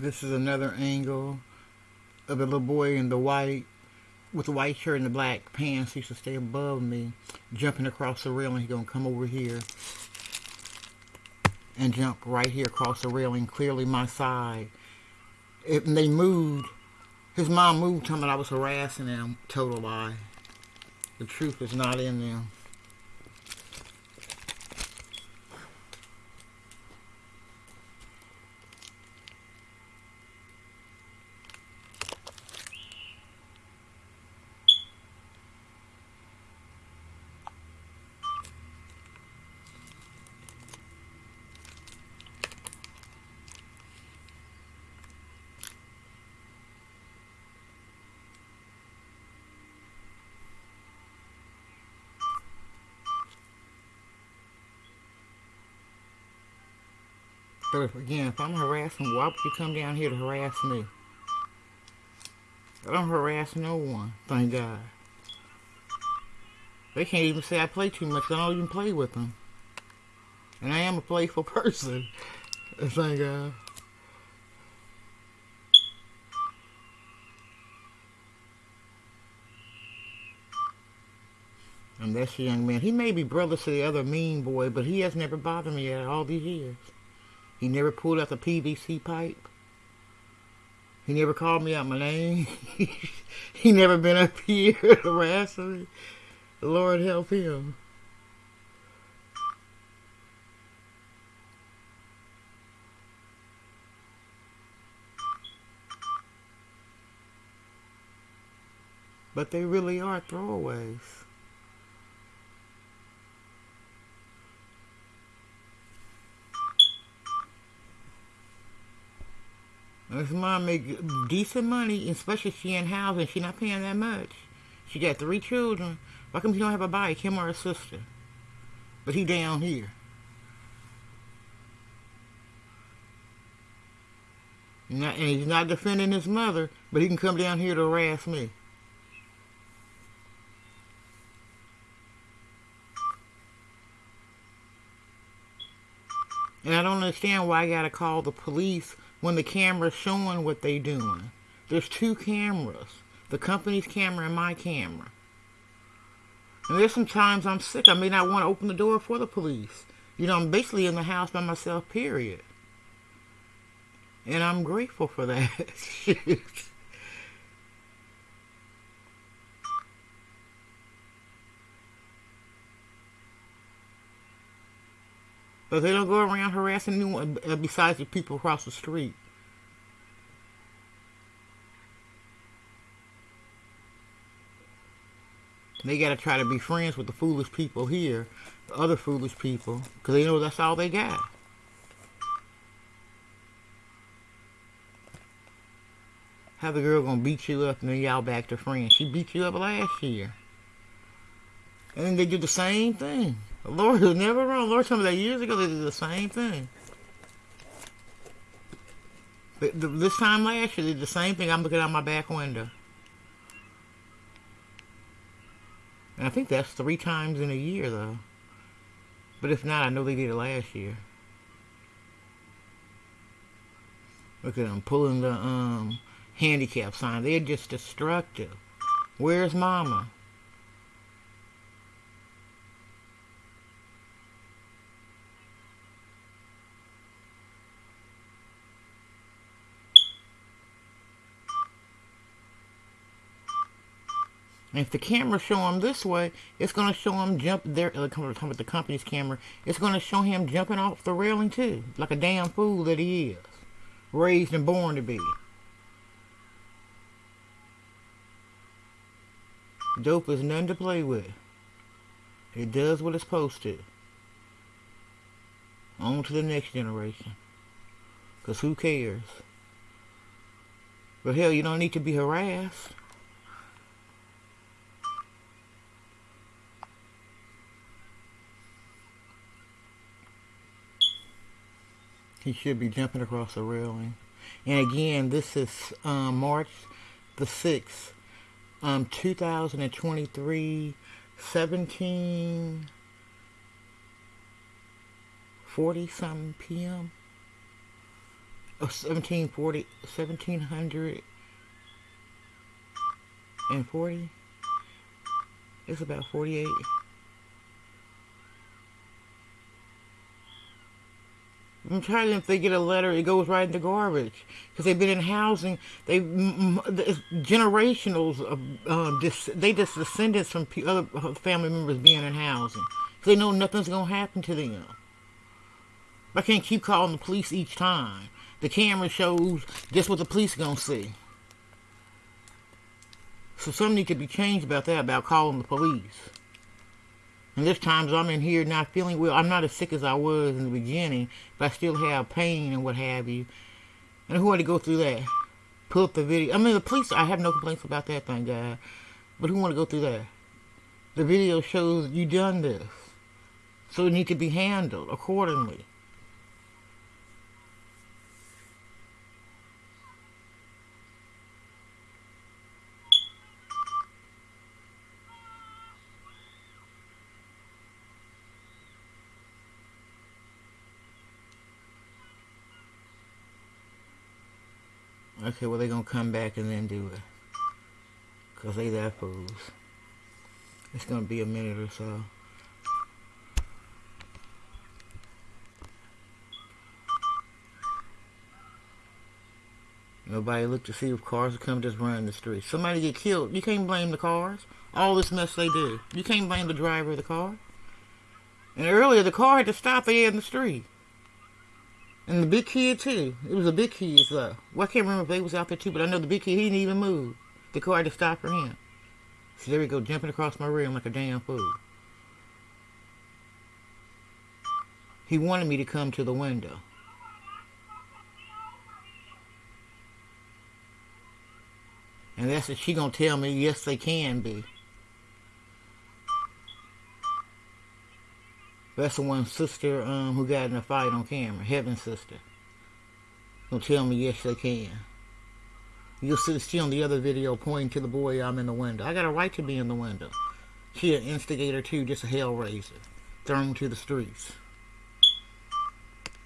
This is another angle of the little boy in the white, with the white shirt and the black pants. He to stay above me, jumping across the railing. He's going to come over here and jump right here across the railing, clearly my side. If they moved, his mom moved, telling me I was harassing them. Total lie. The truth is not in them. But if, again, if I'm harassing, why would you come down here to harass me? I don't harass no one, thank God. They can't even say I play too much. I don't even play with them. And I am a playful person. Thank God. And that's the young man. He may be brother to the other mean boy, but he has never bothered me at all these years. He never pulled out the PVC pipe. He never called me out my name. he never been up here harassing me. Lord help him. But they really are throwaways. This mom makes decent money, especially she in housing. She not paying that much. She got three children. Why come she don't have a bike? Him or her sister? But he down here. Not, and he's not defending his mother, but he can come down here to harass me. And I don't understand why I gotta call the police when the camera's showing what they're doing. There's two cameras. The company's camera and my camera. And there's some times I'm sick. I may not want to open the door for the police. You know, I'm basically in the house by myself, period. And I'm grateful for that. But they don't go around harassing anyone uh, besides the people across the street. They got to try to be friends with the foolish people here, the other foolish people, because they know that's all they got. How the girl gonna beat you up and then y'all back to friends? She beat you up last year. And then they do the same thing. Lord is never wrong. Lord told me that years ago they did the same thing. But this time last year they did the same thing. I'm looking out my back window. And I think that's three times in a year though. But if not, I know they did it last year. Look at them pulling the um, handicap sign. They're just destructive. Where's mama? And if the camera show him this way, it's going to show him jump there. Uh, come with the company's camera. It's going to show him jumping off the railing too, like a damn fool that he is, raised and born to be. Dope is none to play with. It does what it's supposed to. On to the next generation. Because who cares? But hell, you don't need to be harassed. He should be jumping across the railing. And again, this is um, March the 6th, um, 2023, 17, 40 something p.m. oh, 1740, 1740. It's about 48. I'm to if they get a letter, it goes right in the garbage. Because they've been in housing, they generationals of, uh, they just descendants from other family members being in housing. Because they know nothing's going to happen to them. I can't keep calling the police each time. The camera shows just what the police going to see. So something needs to be changed about that, about calling the police. And there's times I'm in here not feeling well. I'm not as sick as I was in the beginning, but I still have pain and what have you. And who had to go through that? Pull up the video. I mean, the police, I have no complaints about that, thank God. But who want to go through that? The video shows you done this. So it needs to be handled accordingly. Okay, well, they're going to come back and then do it. Because they that fools. It's going to be a minute or so. Nobody looked to see if cars come just running the street. Somebody get killed. You can't blame the cars. All this mess they do. You can't blame the driver of the car. And earlier, the car had to stop there in the street. And the big kid too. It was a big kid, so well, I can't remember if they was out there too, but I know the big kid he didn't even move. The car had to stop for him. So there we go, jumping across my room like a damn fool. He wanted me to come to the window. And that's what she gonna tell me, yes they can be. That's the one sister um, who got in a fight on camera. Heaven's sister. Don't tell me yes they can. You'll see she on the other video pointing to the boy I'm in the window. I got a right to be in the window. She an instigator too, just a hell raiser. Thrown to the streets.